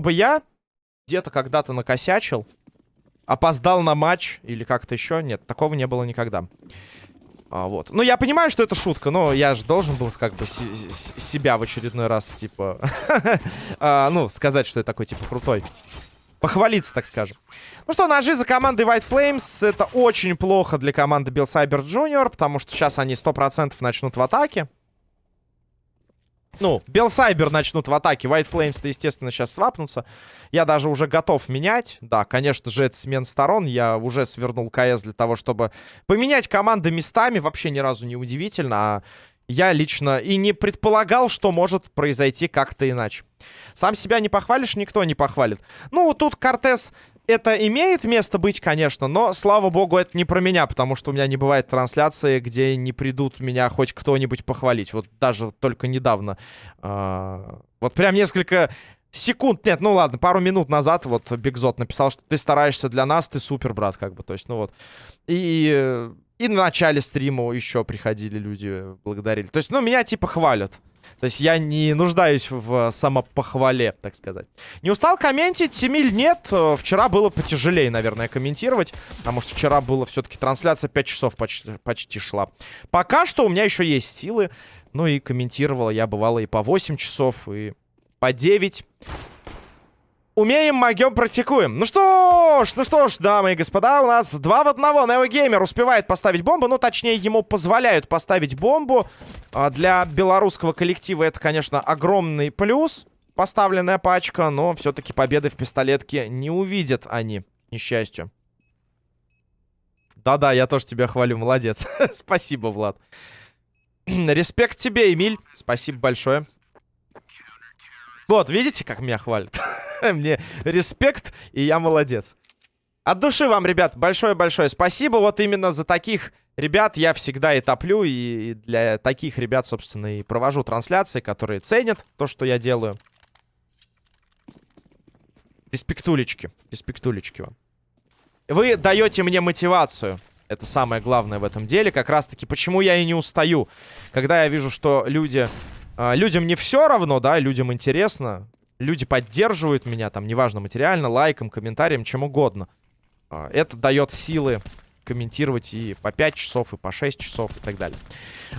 бы я где-то когда-то накосячил, опоздал на матч или как-то еще, нет, такого не было никогда. А, вот. Ну, я понимаю, что это шутка, но я же должен был как бы себя в очередной раз, типа, а, ну, сказать, что я такой, типа, крутой. Похвалиться, так скажем. Ну что, ножи за командой White Flames. Это очень плохо для команды Bill Cyber Jr., потому что сейчас они 100% начнут в атаке. Ну, Белсайбер начнут в атаке. White Flames-то, естественно, сейчас свапнутся. Я даже уже готов менять. Да, конечно же, это смен сторон. Я уже свернул КС для того, чтобы поменять команды местами. Вообще ни разу не удивительно. А я лично и не предполагал, что может произойти как-то иначе. Сам себя не похвалишь, никто не похвалит. Ну, тут Кортес это имеет место быть, конечно, но, слава богу, это не про меня, потому что у меня не бывает трансляции, где не придут меня хоть кто-нибудь похвалить. Вот даже только недавно. Э вот прям несколько секунд, нет, ну ладно, пару минут назад вот Бигзот написал, что ты стараешься для нас, ты супер, брат, как бы, то есть, ну вот. И, и на начале стрима еще приходили люди, благодарили. То есть, ну, меня типа хвалят. То есть я не нуждаюсь в самопохвале, так сказать. Не устал комментить? Семиль нет. Э, вчера было потяжелее, наверное, комментировать. Потому что вчера было все-таки трансляция 5 часов почти, почти шла. Пока что у меня еще есть силы. Ну и комментировала я бывало и по 8 часов, и по 9. Умеем, могем, практикуем. Ну что ж, ну что ж, дамы и господа, у нас два в одного. Неогеймер успевает поставить бомбу. Ну, точнее, ему позволяют поставить бомбу. А для белорусского коллектива это, конечно, огромный плюс. Поставленная пачка, но все-таки победы в пистолетке не увидят они, несчастью. Да-да, я тоже тебя хвалю, молодец. Спасибо, Влад. Респект тебе, Эмиль. Спасибо большое. Вот, видите, как меня хвалят? Мне респект, и я молодец. От души вам, ребят, большое-большое спасибо. Вот именно за таких ребят я всегда и топлю. И для таких ребят, собственно, и провожу трансляции, которые ценят то, что я делаю. Респектулечки. Респектулечки вам. Вы даете мне мотивацию. Это самое главное в этом деле. Как раз-таки, почему я и не устаю. Когда я вижу, что люди... Э, людям не все равно, да, людям интересно люди поддерживают меня, там, неважно, материально, лайком, комментарием, чем угодно. А, это дает силы комментировать и по 5 часов, и по 6 часов, и так далее.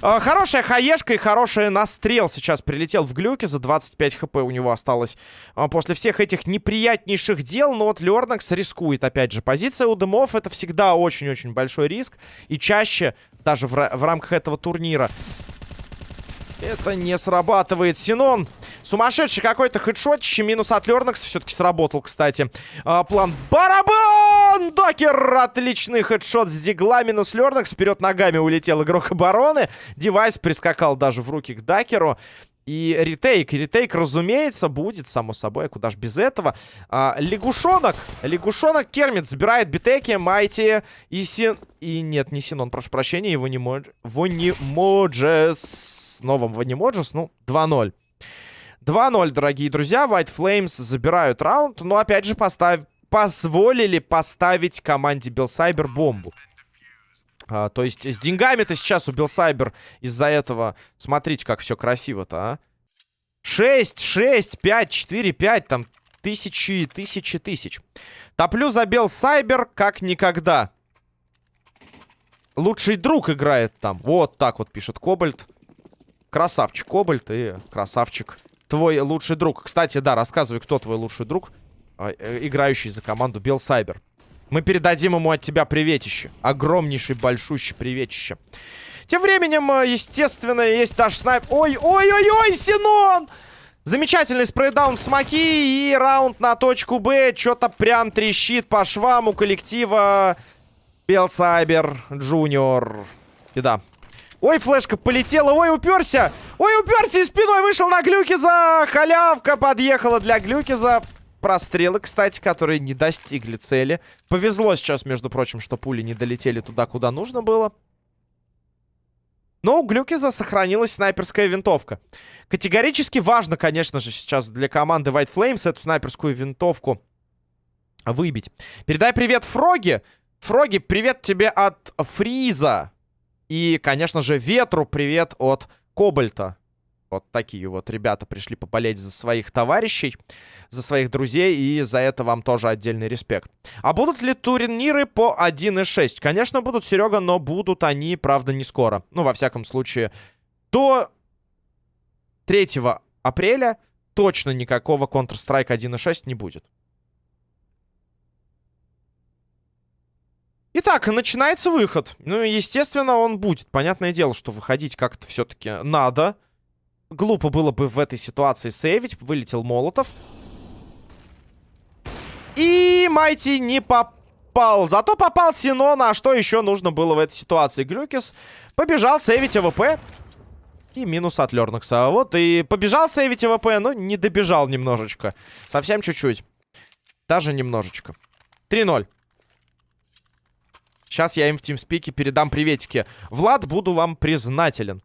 А, хорошая хаешка и хорошая настрел сейчас прилетел в глюке. За 25 хп у него осталось а, после всех этих неприятнейших дел. Но вот Лернакс рискует, опять же. Позиция у дымов это всегда очень-очень большой риск. И чаще, даже в, в рамках этого турнира, это не срабатывает. Синон Сумасшедший какой-то хедшотище. Минус от Лернакса все-таки сработал, кстати. А, план барабан! Докер! Отличный хедшот с дигла. Минус Лернакс. Вперед ногами улетел игрок обороны. Девайс прискакал даже в руки к Дакеру. И ретейк. Ретейк, разумеется, будет, само собой. Куда ж без этого. А, лягушонок. Лягушонок Кермит забирает битеки, Майти и Син... И нет, не Синон, прошу прощения. Его не мож... Вонимоджес. Новым Вонимоджес. Ну, 2-0. 2-0, дорогие друзья. White Flames забирают раунд. Но, опять же, поставь... позволили поставить команде Белсайбер бомбу. А, то есть с деньгами-то сейчас у Белсайбер из-за этого... Смотрите, как все красиво-то, а. 6, 6, 5, 4, 5. Там тысячи, тысячи, тысяч. Топлю за Белсайбер как никогда. Лучший друг играет там. Вот так вот пишет Кобальт. Красавчик Кобальт и красавчик твой лучший друг. Кстати, да, рассказывай, кто твой лучший друг, а, э, играющий за команду Белсайбер. Мы передадим ему от тебя приветище. Огромнейший, большущий приветище. Тем временем, э, естественно, есть наш снайп... Ой-ой-ой-ой, Синон! Замечательный spray down смоки и раунд на точку Б. Что-то прям трещит по швам у коллектива BelCyber Junior. Да, Ой, флешка полетела. Ой, уперся. Ой, уперся и спиной вышел на Глюкиза. Халявка подъехала для Глюкиза. Прострелы, кстати, которые не достигли цели. Повезло сейчас, между прочим, что пули не долетели туда, куда нужно было. Но у Глюкиза сохранилась снайперская винтовка. Категорически важно, конечно же, сейчас для команды White Flames эту снайперскую винтовку выбить. Передай привет Фроги. Фроги, привет тебе от Фриза. И, конечно же, Ветру привет от Кобальта. Вот такие вот ребята пришли поболеть за своих товарищей, за своих друзей, и за это вам тоже отдельный респект. А будут ли турниры по 1.6? Конечно, будут, Серега, но будут они, правда, не скоро. Ну, во всяком случае, до 3 апреля точно никакого Counter-Strike 1.6 не будет. Итак, начинается выход. Ну, естественно, он будет. Понятное дело, что выходить как-то все-таки надо. Глупо было бы в этой ситуации сейвить. Вылетел Молотов. И Майти не попал. Зато попал Синона. А что еще нужно было в этой ситуации? Глюкис побежал сейвить AWP. И минус от Лернакса. Вот и побежал сейвить AWP, но не добежал немножечко. Совсем чуть-чуть. Даже немножечко. 3-0. Сейчас я им в тимспике передам приветики. Влад, буду вам признателен.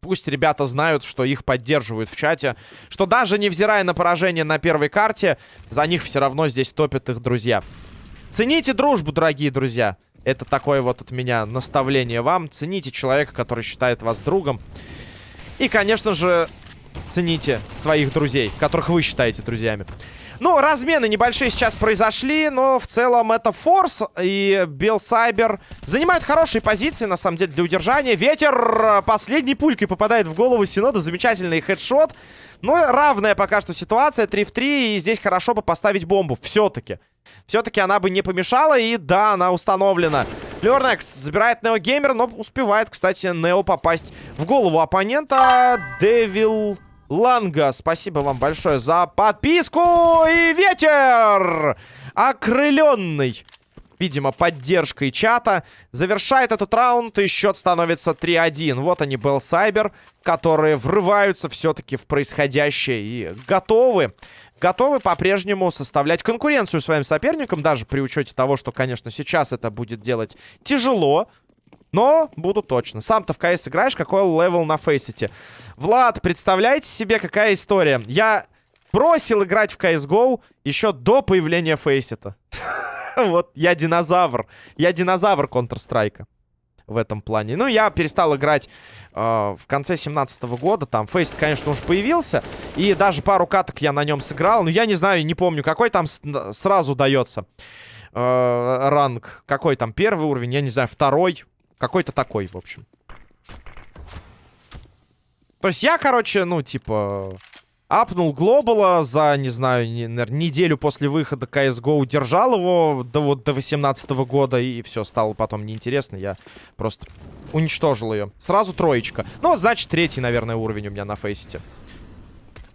Пусть ребята знают, что их поддерживают в чате. Что даже невзирая на поражение на первой карте, за них все равно здесь топят их друзья. Цените дружбу, дорогие друзья. Это такое вот от меня наставление вам. Цените человека, который считает вас другом. И, конечно же, цените своих друзей, которых вы считаете друзьями. Ну, размены небольшие сейчас произошли, но в целом это Форс и Белсайбер занимают хорошие позиции, на самом деле, для удержания. Ветер последней пулькой попадает в голову Синода. Замечательный хедшот. Но равная пока что ситуация, 3 в 3, и здесь хорошо бы поставить бомбу, все-таки. Все-таки она бы не помешала, и да, она установлена. Лернекс забирает Нео Геймер, но успевает, кстати, Нео попасть в голову оппонента. Девил... Ланга, спасибо вам большое за подписку. И ветер! Окрыленный, видимо, поддержкой чата. Завершает этот раунд, и счет становится 3-1. Вот они, Белл Сайбер, которые врываются все-таки в происходящее и готовы. Готовы по-прежнему составлять конкуренцию своим соперникам, даже при учете того, что, конечно, сейчас это будет делать тяжело. Но буду точно. Сам-то в КС играешь, какой левел на фейсите? Влад, представляете себе, какая история? Я бросил играть в CSGO еще до появления фейсита. Вот, я динозавр. Я динозавр Counter-Strike в этом плане. Ну, я перестал играть э, в конце 17 -го года. Там Фейст, конечно, уже появился. И даже пару каток я на нем сыграл. Но я не знаю, не помню, какой там сразу дается э, ранг. Какой там первый уровень, я не знаю, второй. Какой-то такой, в общем. То есть я, короче, ну, типа... Апнул Глобала за, не знаю, не, наверное, неделю после выхода CSGO. Держал его до, вот, до 18 -го года. И все, стало потом неинтересно. Я просто уничтожил ее. Сразу троечка. Ну, значит, третий, наверное, уровень у меня на фейсите.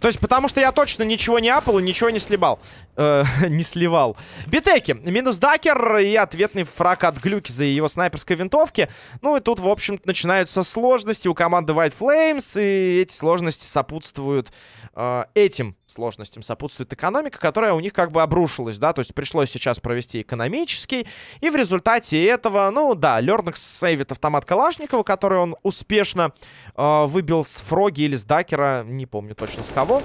То есть, потому что я точно ничего не апал и ничего не сливал. Э, не сливал. Битеки. Минус дакер и ответный фраг от Глюкиза и его снайперской винтовки. Ну и тут, в общем начинаются сложности у команды White Flames. И эти сложности сопутствуют э, этим сложностям сопутствует экономика, которая у них как бы обрушилась, да, то есть пришлось сейчас провести экономический, и в результате этого, ну да, Лернекс сейвит автомат Калашникова, который он успешно э, выбил с Фроги или с Дакера, не помню точно с кого.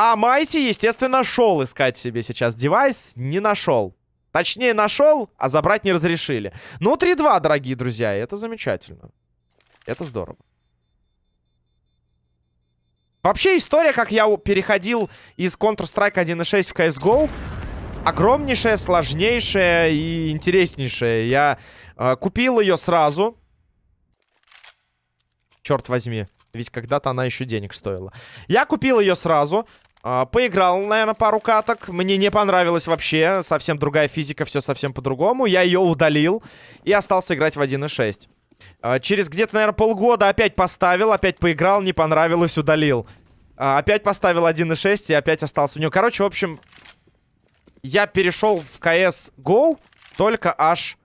А Майти, естественно, шел искать себе сейчас девайс, не нашел. Точнее, нашел, а забрать не разрешили. Ну, 3-2, дорогие друзья, это замечательно. Это здорово. Вообще история, как я переходил из Counter-Strike 1.6 в CSGO, огромнейшая, сложнейшая и интереснейшая. Я э, купил ее сразу. Черт возьми, ведь когда-то она еще денег стоила. Я купил ее сразу. Uh, поиграл, наверное, пару каток. Мне не понравилось вообще. Совсем другая физика, все совсем по-другому. Я ее удалил и остался играть в 1.6. Uh, через где-то, наверное, полгода опять поставил, опять поиграл, не понравилось, удалил. А, опять поставил 1.6 и опять остался в нем. Короче, в общем, я перешел в CS GO только аж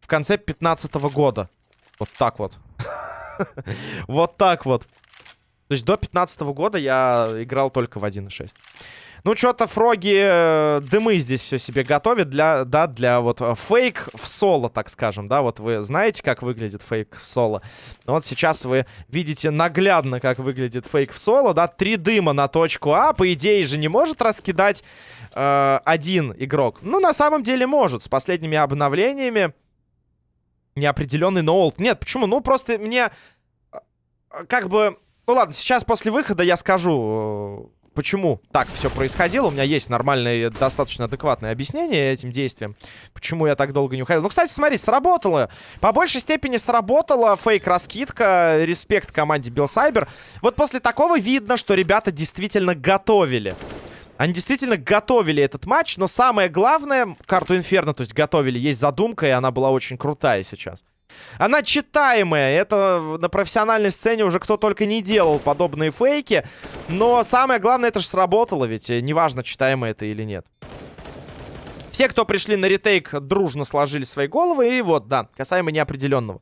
в конце 15 -го года. Вот так вот. Вот так вот. То есть до 15 -го года я играл только в 1.6. Ну, что-то фроги э, дымы здесь все себе готовят для, да, для вот э, фейк в соло, так скажем, да, вот вы знаете, как выглядит фейк в соло. Вот сейчас вы видите наглядно, как выглядит фейк в соло, да, три дыма на точку А, по идее же не может раскидать э, один игрок. Ну, на самом деле может, с последними обновлениями неопределенный ноулт. Нет, почему? Ну, просто мне э, как бы... Ну ладно, сейчас после выхода я скажу, э, почему так все происходило. У меня есть нормальное, достаточно адекватное объяснение этим действиям. Почему я так долго не уходил. Ну, кстати, смотри, сработало. По большей степени сработала фейк-раскидка. Респект команде Белсайбер. Вот после такого видно, что ребята действительно готовили. Они действительно готовили этот матч, но самое главное, карту Инферно, то есть готовили, есть задумка, и она была очень крутая сейчас. Она читаемая, это на профессиональной сцене уже кто только не делал подобные фейки, но самое главное, это же сработало, ведь э, неважно, читаемо это или нет. Все, кто пришли на ретейк, дружно сложили свои головы, и вот, да, касаемо неопределенного.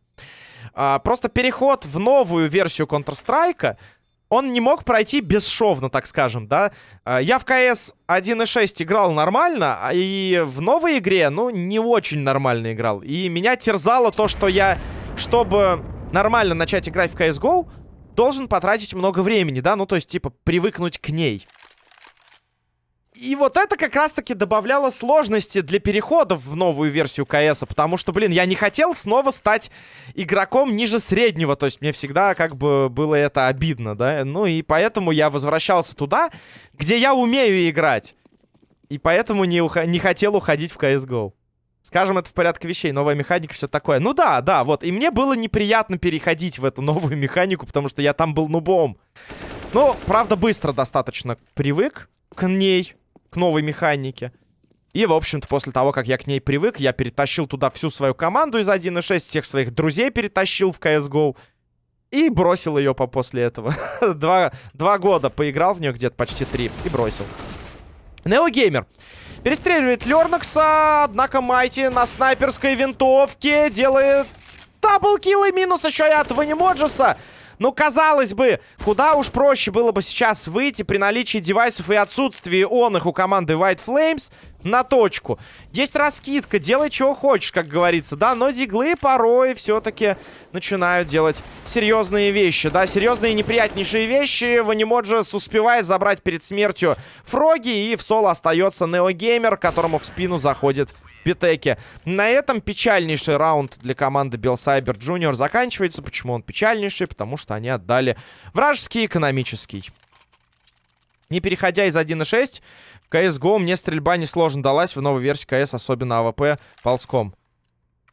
А, просто переход в новую версию Counter-Strike он не мог пройти бесшовно, так скажем, да. А, я в КС 1.6 играл нормально, а и в новой игре, ну, не очень нормально играл. И меня терзало то, что я, чтобы нормально начать играть в CSGO, должен потратить много времени, да, ну, то есть, типа, привыкнуть к ней. И вот это как раз-таки добавляло сложности для переходов в новую версию КС, потому что, блин, я не хотел снова стать игроком ниже среднего, то есть мне всегда как бы было это обидно, да, ну и поэтому я возвращался туда, где я умею играть, и поэтому не, ух не хотел уходить в CSGO. Скажем, это в порядке вещей, новая механика, все такое. Ну да, да, вот, и мне было неприятно переходить в эту новую механику, потому что я там был нубом. Ну, правда, быстро достаточно привык к ней, к новой механике. И, в общем-то, после того, как я к ней привык, я перетащил туда всю свою команду из 1.6, всех своих друзей перетащил в CSGO. И бросил ее по после этого. два, два года поиграл в нее, где-то почти три, и бросил. Неогеймер. Перестреливает Лернокса, однако Майти на снайперской винтовке делает double kill и минус еще и от Ванимоджеса. Ну, казалось бы, куда уж проще было бы сейчас выйти при наличии девайсов и отсутствии он их у команды White Flames на точку. Есть раскидка, делай чего хочешь, как говорится, да, но диглы порой все-таки начинают делать серьезные вещи, да, серьезные неприятнейшие вещи. Ванимоджес успевает забрать перед смертью Фроги, и в соло остается Неогеймер, которому в спину заходит Питеки. На этом печальнейший раунд для команды BelCyber Junior заканчивается. Почему он печальнейший? Потому что они отдали вражеский экономический. Не переходя из 1.6, в CSGO мне стрельба несложно далась в новой версии CS, особенно AWP ползком.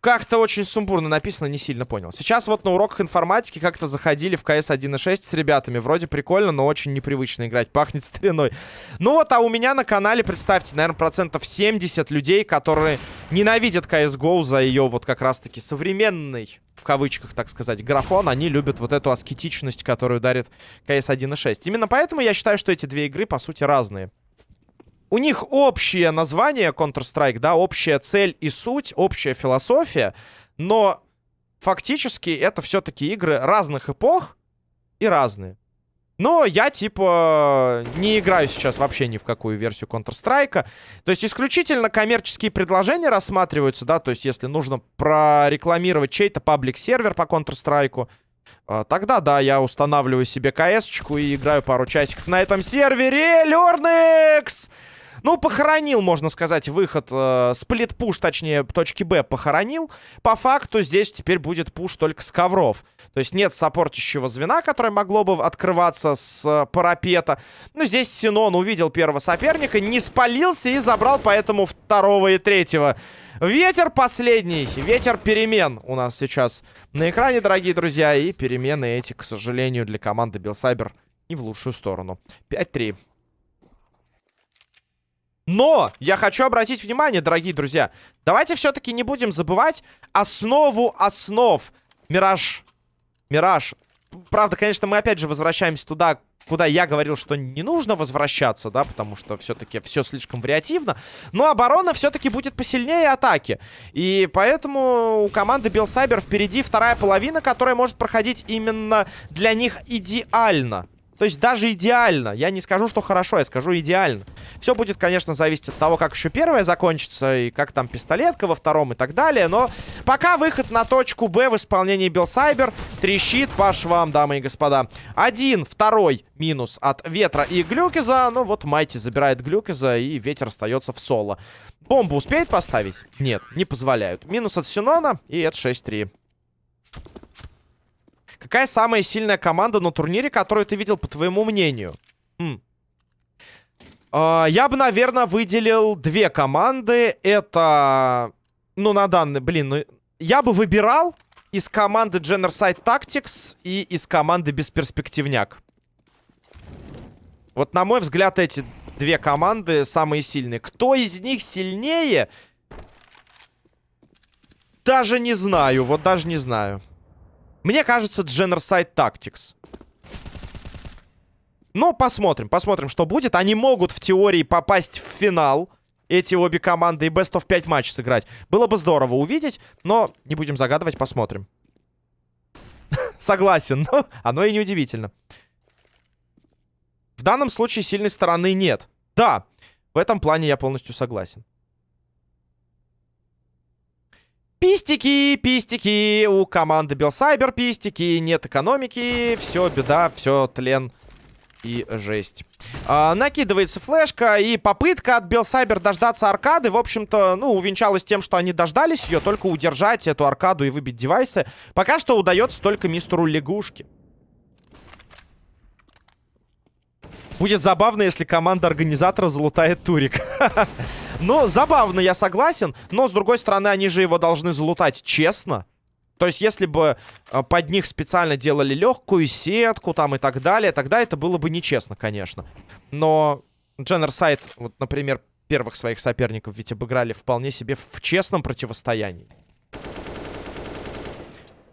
Как-то очень сумбурно написано, не сильно понял. Сейчас вот на уроках информатики как-то заходили в CS 1.6 с ребятами. Вроде прикольно, но очень непривычно играть. Пахнет стариной. Ну вот, а у меня на канале, представьте, наверное, процентов 70 людей, которые ненавидят CSGO за ее вот как раз-таки современный, в кавычках, так сказать, графон. Они любят вот эту аскетичность, которую дарит CS 1.6. Именно поэтому я считаю, что эти две игры, по сути, разные у них общее название Counter-Strike, да, общая цель и суть, общая философия, но фактически это все-таки игры разных эпох и разные. Но я, типа, не играю сейчас вообще ни в какую версию Counter-Strike. То есть исключительно коммерческие предложения рассматриваются, да, то есть если нужно прорекламировать чей-то паблик-сервер по Counter-Strike, а, тогда, да, я устанавливаю себе КС-чку и играю пару часиков на этом сервере. Лерникс! Ну, похоронил, можно сказать, выход. Э, сплит-пуш, точнее, точки Б похоронил. По факту здесь теперь будет пуш только с ковров. То есть нет саппортящего звена, которое могло бы открываться с э, парапета. Ну, здесь Синон увидел первого соперника, не спалился и забрал поэтому второго и третьего. Ветер последний, ветер перемен у нас сейчас на экране, дорогие друзья. И перемены эти, к сожалению, для команды Белсайбер не в лучшую сторону. 5-3. Но я хочу обратить внимание, дорогие друзья, давайте все-таки не будем забывать основу основ. Мираж. Мираж. Правда, конечно, мы опять же возвращаемся туда, куда я говорил, что не нужно возвращаться, да, потому что все-таки все слишком вариативно. Но оборона все-таки будет посильнее атаки. И поэтому у команды Белсайбер впереди вторая половина, которая может проходить именно для них идеально. То есть даже идеально. Я не скажу, что хорошо, я скажу идеально. Все будет, конечно, зависеть от того, как еще первое закончится, и как там пистолетка во втором и так далее. Но пока выход на точку Б в исполнении Белсайбер трещит по швам, дамы и господа. Один, второй минус от Ветра и Глюкиза. Ну вот Майти забирает Глюкиза, и Ветер остается в соло. Бомбу успеет поставить? Нет, не позволяют. Минус от Синона, и это 6-3. Какая самая сильная команда на турнире, которую ты видел, по твоему мнению? М. А, я бы, наверное, выделил две команды. Это, ну, на данный, блин, ну, я бы выбирал из команды Generside Tactics и из команды Бесперспективняк. Вот, на мой взгляд, эти две команды самые сильные. Кто из них сильнее? Даже не знаю, вот даже не знаю. Мне кажется, Generside Tactics. Но посмотрим, посмотрим, что будет. Они могут в теории попасть в финал. Эти обе команды и Best of 5 матч сыграть. Было бы здорово увидеть, но не будем загадывать, посмотрим. Согласен, но оно и не удивительно. В данном случае сильной стороны нет. Да, в этом плане я полностью согласен. Пистики, пистики, у команды Белсайбер пистики, нет экономики, все беда, все тлен и жесть. А, накидывается флешка, и попытка от Белсайбер дождаться аркады, в общем-то, ну, увенчалась тем, что они дождались ее, только удержать эту аркаду и выбить девайсы. Пока что удается только мистеру Лягушки. Будет забавно, если команда организатора залутает турик. Ну, забавно, я согласен. Но, с другой стороны, они же его должны залутать честно. То есть, если бы э, под них специально делали легкую сетку там и так далее, тогда это было бы нечестно, конечно. Но Дженнерсайд, вот, например, первых своих соперников ведь обыграли вполне себе в честном противостоянии.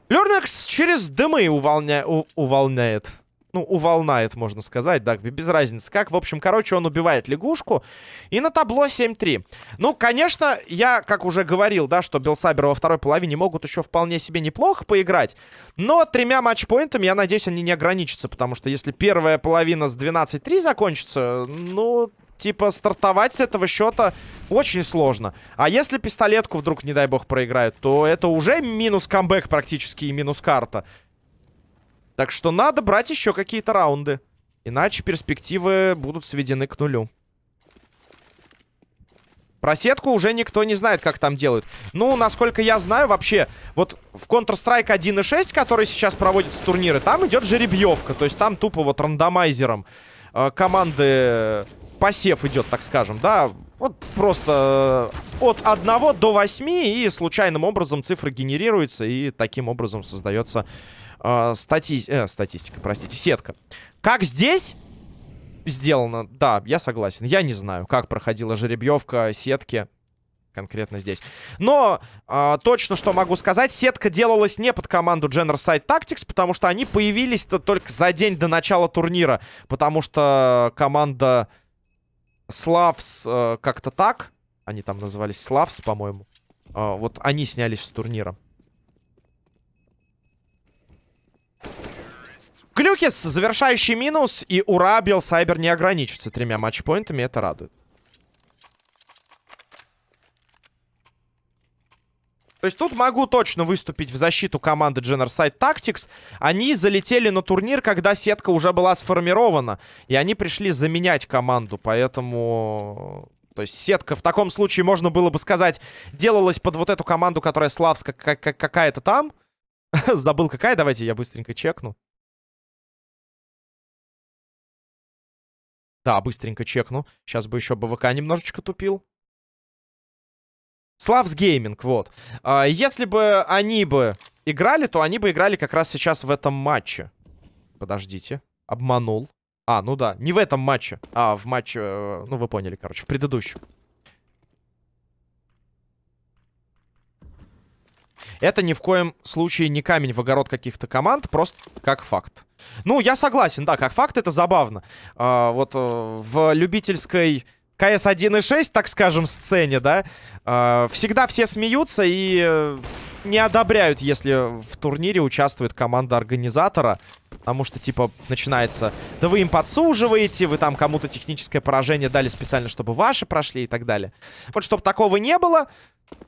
Люрнекс через дымы уволня... у... увольняет ну, уволнает, можно сказать, да, без разницы как. В общем, короче, он убивает лягушку. И на табло 7-3. Ну, конечно, я, как уже говорил, да, что Белсабер во второй половине могут еще вполне себе неплохо поиграть. Но тремя матчпоинтами, я надеюсь, они не ограничатся. Потому что если первая половина с 12-3 закончится, ну, типа, стартовать с этого счета очень сложно. А если пистолетку вдруг, не дай бог, проиграют, то это уже минус камбэк практически и минус карта. Так что надо брать еще какие-то раунды. Иначе перспективы будут сведены к нулю. Про сетку уже никто не знает, как там делают. Ну, насколько я знаю, вообще, вот в Counter-Strike 1.6, который сейчас проводится турниры, там идет жеребьевка. То есть там тупо вот рандомайзером э, команды посев идет, так скажем, да. Вот просто э, от 1 до 8 и случайным образом цифры генерируются, и таким образом создается э, стати... э, статистика, простите, сетка. Как здесь сделано? Да, я согласен. Я не знаю, как проходила жеребьевка сетки конкретно здесь. Но э, точно, что могу сказать, сетка делалась не под команду Generside Tactics, потому что они появились-то только за день до начала турнира. Потому что команда Славс э, как-то так, они там назывались Славс, по-моему, э, вот они снялись с турнира. Глюкис, завершающий минус. И ура, Белсайбер не ограничится тремя матчпоинтами. Это радует. То есть тут могу точно выступить в защиту команды Generside Tactics. Они залетели на турнир, когда сетка уже была сформирована. И они пришли заменять команду. Поэтому... То есть сетка в таком случае, можно было бы сказать, делалась под вот эту команду, которая славская какая-то там. Забыл какая, давайте я быстренько чекну. Да, быстренько чекну. Сейчас бы еще БВК немножечко тупил. Славс Гейминг, вот. А, если бы они бы играли, то они бы играли как раз сейчас в этом матче. Подождите. Обманул. А, ну да, не в этом матче, а в матче, э, ну вы поняли, короче, в предыдущем. Это ни в коем случае не камень в огород каких-то команд, просто как факт. Ну, я согласен, да, как факт это забавно. А, вот э, в любительской КС 1.6, так скажем, сцене, да, а, всегда все смеются и э, не одобряют, если в турнире участвует команда организатора. Потому что, типа, начинается... Да вы им подсуживаете, вы там кому-то техническое поражение дали специально, чтобы ваши прошли и так далее. Вот, чтобы такого не было,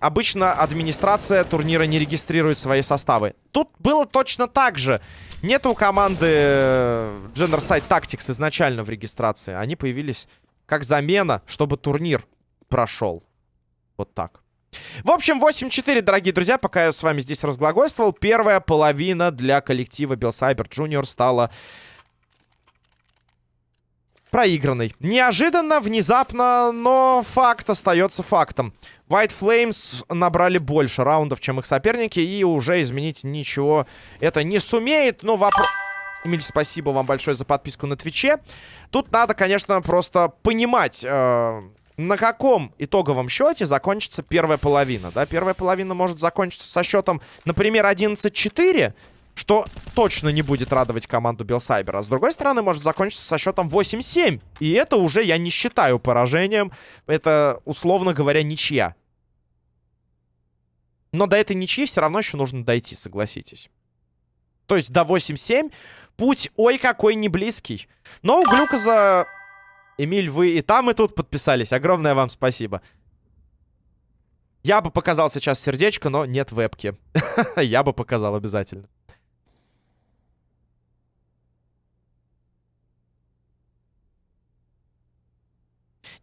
обычно администрация турнира не регистрирует свои составы. Тут было точно так же. Нету у команды Genderside Tactics изначально в регистрации. Они появились как замена, чтобы турнир прошел. Вот так. В общем, 8-4, дорогие друзья, пока я с вами здесь разглагольствовал. Первая половина для коллектива Белсайбер Junior стала проигранной. Неожиданно, внезапно, но факт остается фактом. White Flames набрали больше раундов, чем их соперники, и уже изменить ничего это не сумеет. Но вопрос... Эмиль, спасибо вам большое за подписку на Твиче. Тут надо, конечно, просто понимать... Э на каком итоговом счете закончится первая половина, да? Первая половина может закончиться со счетом, например, 11-4, что точно не будет радовать команду Белсайбера. С другой стороны, может закончиться со счетом 8-7. И это уже я не считаю поражением. Это, условно говоря, ничья. Но до этой ничьи все равно еще нужно дойти, согласитесь. То есть до 8-7 путь, ой, какой не близкий. Но у Глюкоза Эмиль, вы и там, и тут подписались. Огромное вам спасибо. Я бы показал сейчас сердечко, но нет вебки. Я бы показал обязательно.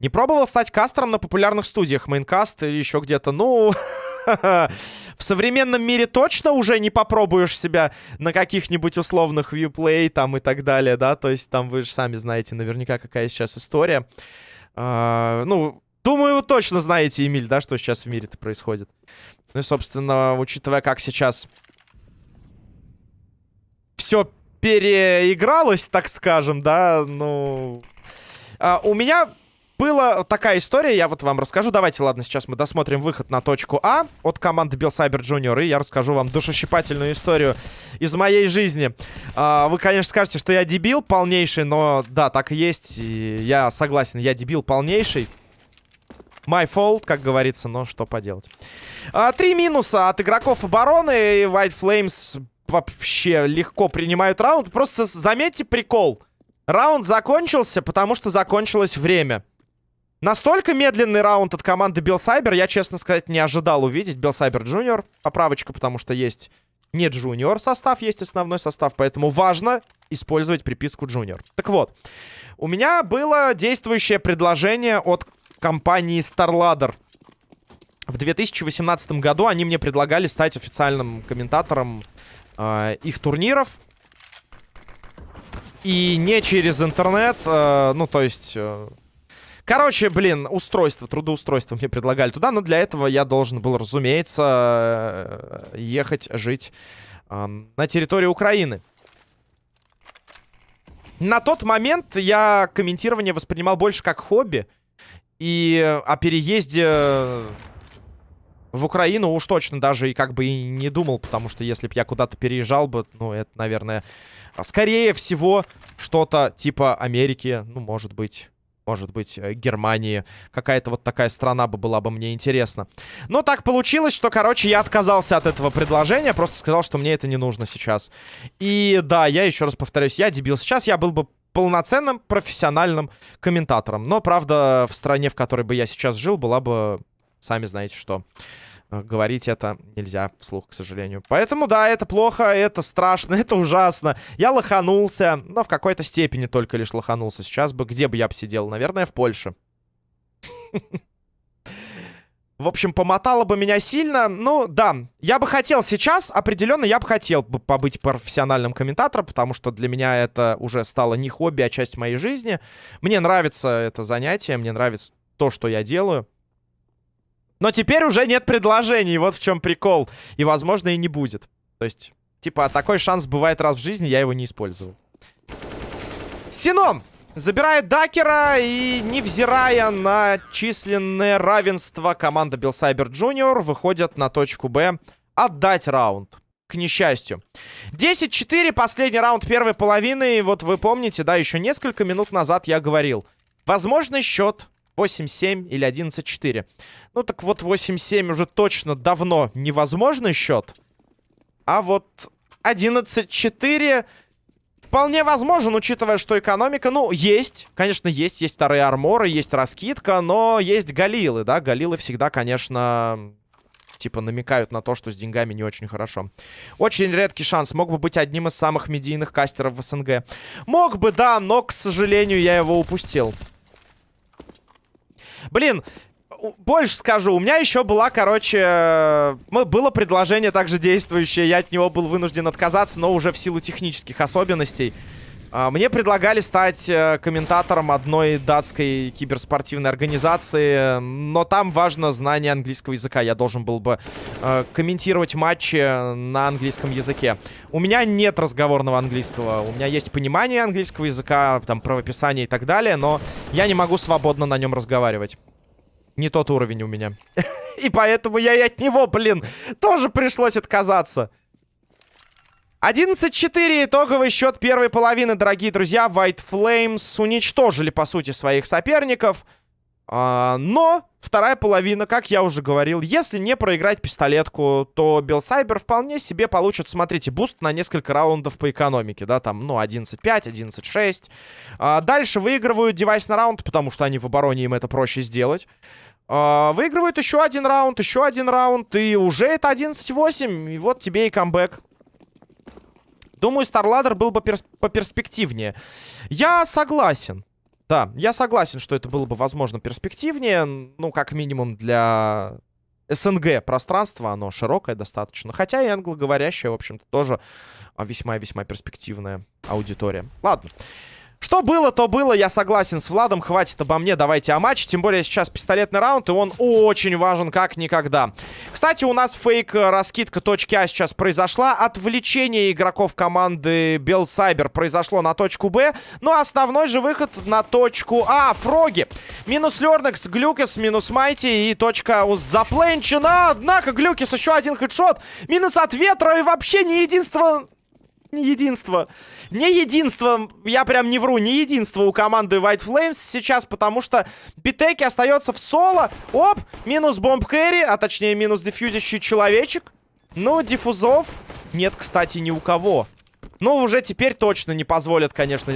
Не пробовал стать кастером на популярных студиях, мейнкаст или еще где-то? Ну, в современном мире точно уже не попробуешь себя на каких-нибудь условных вьюплей там и так далее, да? То есть там вы же сами знаете наверняка, какая сейчас история. А, ну, думаю, вы точно знаете, Эмиль, да, что сейчас в мире-то происходит. Ну и, собственно, учитывая, как сейчас все переигралось, так скажем, да, ну... А, у меня была такая история, я вот вам расскажу. Давайте, ладно, сейчас мы досмотрим выход на точку А от команды Cyber Junior, и я расскажу вам душещипательную историю из моей жизни. А, вы, конечно, скажете, что я дебил полнейший, но да, так и есть. И я согласен, я дебил полнейший. My fault, как говорится, но что поделать. А, три минуса от игроков обороны. И White Flames вообще легко принимают раунд. Просто заметьте прикол. Раунд закончился, потому что закончилось время. Настолько медленный раунд от команды BelCyber я, честно сказать, не ожидал увидеть. BelCyber Junior. Поправочка, потому что есть не Junior состав, есть основной состав. Поэтому важно использовать приписку Junior. Так вот, у меня было действующее предложение от компании StarLadder. В 2018 году они мне предлагали стать официальным комментатором э, их турниров. И не через интернет, э, ну, то есть... Э, Короче, блин, устройство, трудоустройство мне предлагали туда, но для этого я должен был, разумеется, э, ехать жить э, на территории Украины. На тот момент я комментирование воспринимал больше как хобби. И о переезде в Украину уж точно даже и как бы и не думал, потому что если бы я куда-то переезжал бы, ну, это, наверное, скорее всего, что-то типа Америки, ну, может быть может быть, э, Германии. Какая-то вот такая страна бы была бы мне интересна. Но так получилось, что, короче, я отказался от этого предложения. Просто сказал, что мне это не нужно сейчас. И да, я еще раз повторюсь, я дебил. Сейчас я был бы полноценным профессиональным комментатором. Но, правда, в стране, в которой бы я сейчас жил, была бы... Сами знаете что. Э, говорить это нельзя вслух, к сожалению. Поэтому, да, это плохо, это страшно, это ужасно. Я лоханулся, но в какой-то степени только лишь лоханулся. Сейчас бы, где бы я бы сидел? Наверное, в Польше. В общем, помотало бы меня сильно. Ну, да, я бы хотел сейчас, определенно, я бы хотел бы побыть профессиональным комментатором, потому что для меня это уже стало не хобби, а часть моей жизни. Мне нравится это занятие, мне нравится то, что я делаю. Но теперь уже нет предложений, вот в чем прикол. И, возможно, и не будет. То есть, типа, такой шанс бывает раз в жизни, я его не использовал. Сином забирает Дакера и, невзирая на численное равенство, команда Белсайбер Джуниор выходит на точку Б отдать раунд. К несчастью. 10-4, последний раунд первой половины. И вот вы помните, да, еще несколько минут назад я говорил. Возможно, счет 8-7 или 11-4. Ну так вот 8-7 уже точно давно невозможный счет. А вот 11-4 Вполне возможен, учитывая, что экономика, ну, есть. Конечно, есть. Есть вторые арморы, есть раскидка, но есть галилы, да. Галилы всегда, конечно, типа намекают на то, что с деньгами не очень хорошо. Очень редкий шанс. Мог бы быть одним из самых медийных кастеров в СНГ. Мог бы, да, но, к сожалению, я его упустил. Блин, больше скажу. У меня еще была, короче... Было предложение также действующее. Я от него был вынужден отказаться, но уже в силу технических особенностей. А, мне предлагали стать э, комментатором одной датской киберспортивной организации, но там важно знание английского языка. Я должен был бы э, комментировать матчи на английском языке. У меня нет разговорного английского. У меня есть понимание английского языка, там правописание и так далее, но я не могу свободно на нем разговаривать. Не тот уровень у меня. И поэтому я и от него, блин, тоже пришлось отказаться. 11-4 итоговый счет первой половины, дорогие друзья. White Flames уничтожили, по сути, своих соперников. А, но вторая половина, как я уже говорил, если не проиграть пистолетку, то BelCyber вполне себе получит, смотрите, буст на несколько раундов по экономике, да, там, ну, 11-5, 11-6. А, дальше выигрывают девайс на раунд, потому что они в обороне, им это проще сделать. А, выигрывают еще один раунд, еще один раунд, и уже это 11-8, и вот тебе и камбэк. Думаю, StarLadder был бы перс поперспективнее. Я согласен. Да, я согласен, что это было бы, возможно, перспективнее. Ну, как минимум для СНГ пространства. Оно широкое достаточно. Хотя и англоговорящее, в общем-то, тоже весьма-весьма перспективная аудитория. Ладно. Что было, то было. Я согласен с Владом. Хватит обо мне. Давайте о матче. Тем более сейчас пистолетный раунд. И он очень важен, как никогда. Кстати, у нас фейк-раскидка точки А сейчас произошла. Отвлечение игроков команды Белсайбер произошло на точку Б. Ну, а основной же выход на точку А. Фроги. Минус Лернекс, Глюкес, минус Майти. И точка запленчена. Однако Глюкес еще один хедшот. Минус от ветра. И вообще не единство... Не единство. Не единство, я прям не вру, не единство у команды White Flames сейчас, потому что Битеки остается в соло. Оп, минус бомб кэрри, а точнее минус дефьюзящий человечек. Ну, диффузов нет, кстати, ни у кого. Ну, уже теперь точно не позволят, конечно...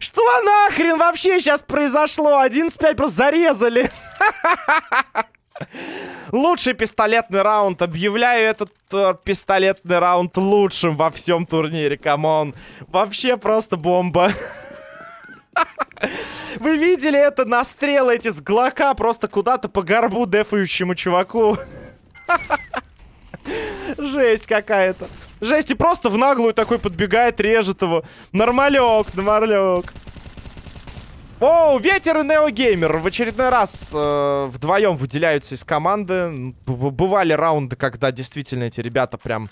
Что нахрен вообще сейчас произошло? 11-5 просто зарезали. Лучший пистолетный раунд. Объявляю этот э, пистолетный раунд лучшим во всем турнире. Come on. Вообще просто бомба. Вы видели это настрелы эти с глока просто куда-то по горбу дефающему чуваку? Жесть какая-то. Жесть, и просто в наглую такой подбегает, режет его. Нормалек, нормалек. О, Ветер и Неогеймер в очередной раз э, вдвоем выделяются из команды. Б бывали раунды, когда действительно эти ребята прям...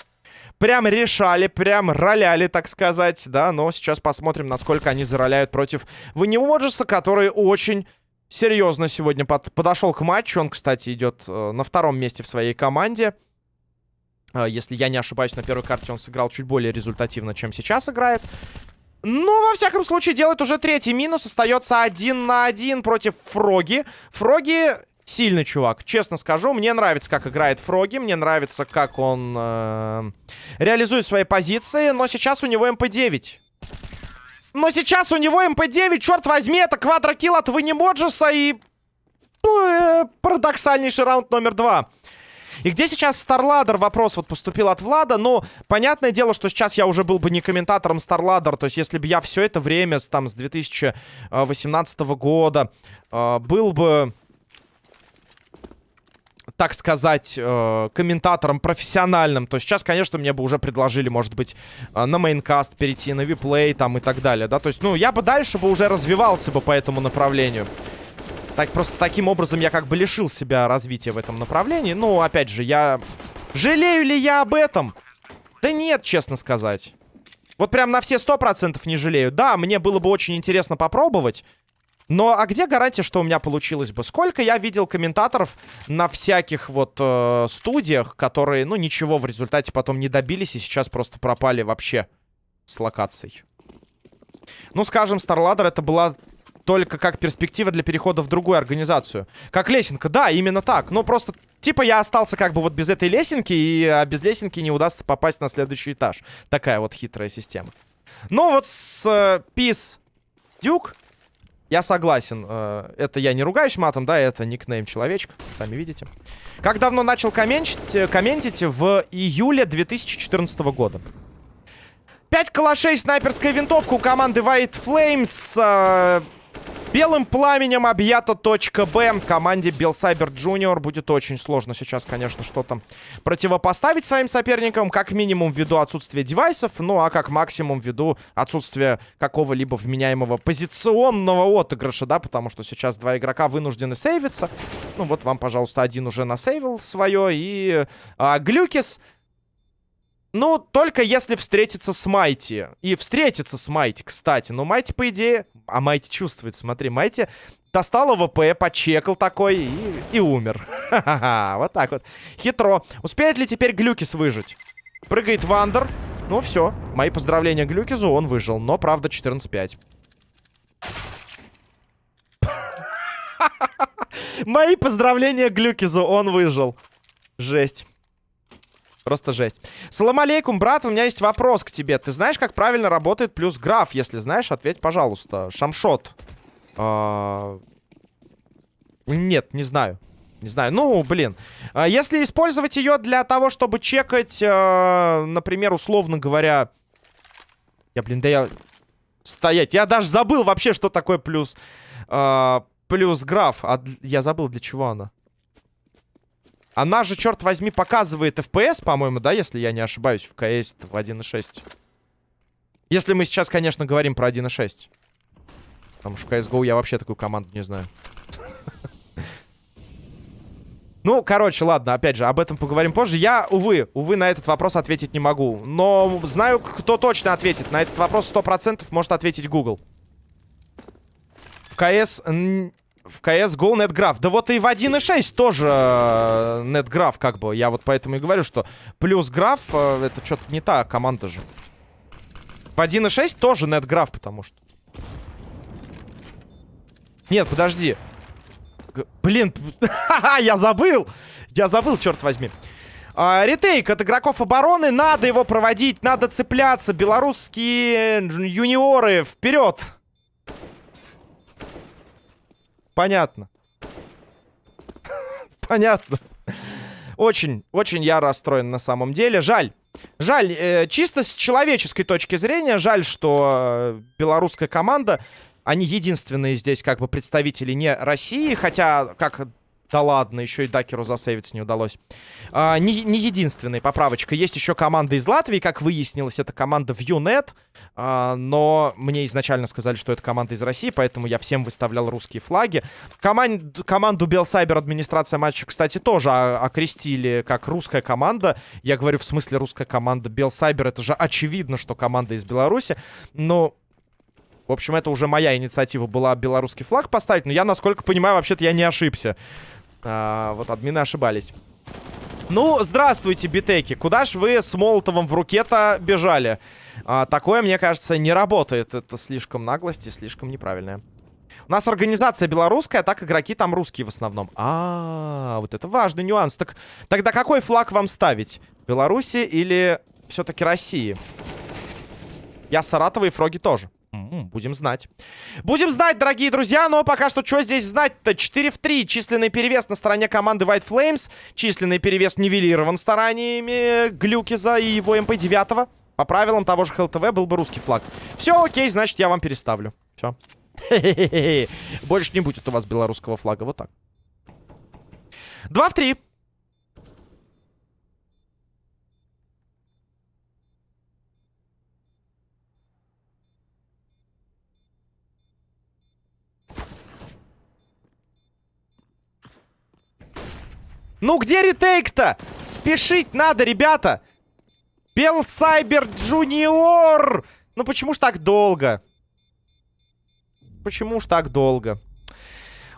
Прям решали, прям роляли, так сказать, да. Но сейчас посмотрим, насколько они зароляют против Ванимоджеса, который очень серьезно сегодня под подошел к матчу. Он, кстати, идет э, на втором месте в своей команде. А, если я не ошибаюсь, на первой карте он сыграл чуть более результативно, чем сейчас играет. Ну, во всяком случае, делает уже третий минус. Остается один на один против Фроги. Фроги сильный чувак, честно скажу. Мне нравится, как играет Фроги. Мне нравится, как он э, реализует свои позиции. Но сейчас у него MP-9. Но сейчас у него MP-9, черт возьми, это квадрокилл от Ванимоджеса и... Ну, э, парадоксальнейший раунд номер два. И где сейчас StarLadder? Вопрос вот поступил от Влада. Но понятное дело, что сейчас я уже был бы не комментатором StarLadder. То есть если бы я все это время, там, с 2018 года, э, был бы так сказать, э, комментатором профессиональным, то сейчас, конечно, мне бы уже предложили, может быть, э, на мейнкаст перейти, на виплей там и так далее, да, то есть, ну, я бы дальше бы уже развивался бы по этому направлению. Так, просто таким образом я как бы лишил себя развития в этом направлении. Ну, опять же, я... Жалею ли я об этом? Да нет, честно сказать. Вот прям на все сто процентов не жалею. Да, мне было бы очень интересно попробовать. Но а где гарантия, что у меня получилось бы? Сколько я видел комментаторов на всяких вот э, студиях, которые, ну, ничего в результате потом не добились и сейчас просто пропали вообще с локацией. Ну, скажем, StarLadder это была только как перспектива для перехода в другую организацию. Как лесенка, да, именно так. Но просто, типа, я остался как бы вот без этой лесенки, и а без лесенки не удастся попасть на следующий этаж. Такая вот хитрая система. Ну, вот с э, Duke я согласен. Э, это я не ругаюсь матом, да, это никнейм человечка, сами видите. Как давно начал комментить, э, комментить? В июле 2014 года. 5 калашей, снайперская винтовка у команды White Flames. Э, Белым пламенем объята точка Б. Команде BelCyber Junior будет очень сложно сейчас, конечно, что-то противопоставить своим соперникам. Как минимум ввиду отсутствия девайсов, ну а как максимум ввиду отсутствия какого-либо вменяемого позиционного отыгрыша, да, потому что сейчас два игрока вынуждены сейвиться. Ну вот вам, пожалуйста, один уже насейвил свое, и а, Глюкис... Ну, только если встретиться с Майти. И встретиться с Майти, кстати. Но Майти, по идее... А Майти чувствует, смотри. Майти достал AWP, почекал такой и, и умер. Вот так вот. Хитро. Успеет ли теперь Глюкис выжить? Прыгает Вандер. Ну, все. Мои поздравления Глюкизу, он выжил. Но, правда, 14-5. Мои поздравления Глюкизу, он выжил. Жесть. Просто жесть. Салам алейкум, брат, у меня есть вопрос к тебе. Ты знаешь, как правильно работает плюс граф? Если знаешь, ответь, пожалуйста. Шамшот. А... Нет, не знаю. Не знаю. Ну, блин. А если использовать ее для того, чтобы чекать, э, например, условно говоря... Я, блин, да я... Стоять. Я даже забыл вообще, что такое плюс... Плюс граф. А я забыл, для чего она. Она же, черт возьми, показывает FPS, по-моему, да, если я не ошибаюсь, в КС в 1.6. Если мы сейчас, конечно, говорим про 1.6. Потому что в CSGO я вообще такую команду не знаю. Ну, короче, ладно, опять же, об этом поговорим позже. Я, увы, увы, на этот вопрос ответить не могу. Но знаю, кто точно ответит. На этот вопрос 100% может ответить Google. В КС в CSGO NetGraph. Да вот и в 1.6 тоже э, NetGraph, как бы. Я вот поэтому и говорю, что плюс граф, э, это что-то не та команда же. В 1.6 тоже NetGraph, потому что. Нет, подожди. Блин, я забыл. Я забыл, черт возьми. А, ретейк от игроков обороны. Надо его проводить, надо цепляться. Белорусские юниоры, вперед! Понятно. Понятно. Очень, очень я расстроен на самом деле. Жаль. Жаль, э, чисто с человеческой точки зрения, жаль, что э, белорусская команда, они единственные здесь как бы представители не России, хотя, как да ладно, еще и Дакеру засейвиться не удалось. А, не, не единственная поправочка. Есть еще команда из Латвии, как выяснилось, это команда ViewNet. А, но мне изначально сказали, что это команда из России, поэтому я всем выставлял русские флаги. Команд, команду Белсайбер администрация матча, кстати, тоже окрестили как русская команда. Я говорю в смысле русская команда. Белсайбер, это же очевидно, что команда из Беларуси. Но в общем, это уже моя инициатива была белорусский флаг поставить. Но я, насколько понимаю, вообще-то я не ошибся. А, вот админы ошибались. Ну, здравствуйте, битеки. Куда ж вы с Молотовым в руке-то бежали? А, такое, мне кажется, не работает. Это слишком наглость и слишком неправильное. У нас организация белорусская, так игроки там русские в основном. А, -а, -а вот это важный нюанс. Так, тогда какой флаг вам ставить? Беларуси или все-таки России? Я Саратова и Фроги тоже. Будем знать. Будем знать, дорогие друзья, но пока что что здесь знать-то? 4 в 3. Численный перевес на стороне команды White Flames. Численный перевес нивелирован стараниями Глюкиза и его МП-9. По правилам того же ХЛТВ был бы русский флаг. Все, окей, значит, я вам переставлю. Все. Больше не будет у вас белорусского флага. Вот так. 2 в 3. Ну где retake -то? Спешить надо, ребята. BelCyber Junior. Ну почему ж так долго? Почему ж так долго?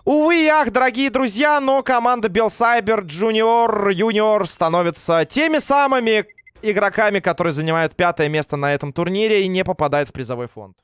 Увы ах, дорогие друзья, но команда BelCyber Junior Юниор становится теми самыми игроками, которые занимают пятое место на этом турнире и не попадают в призовой фонд.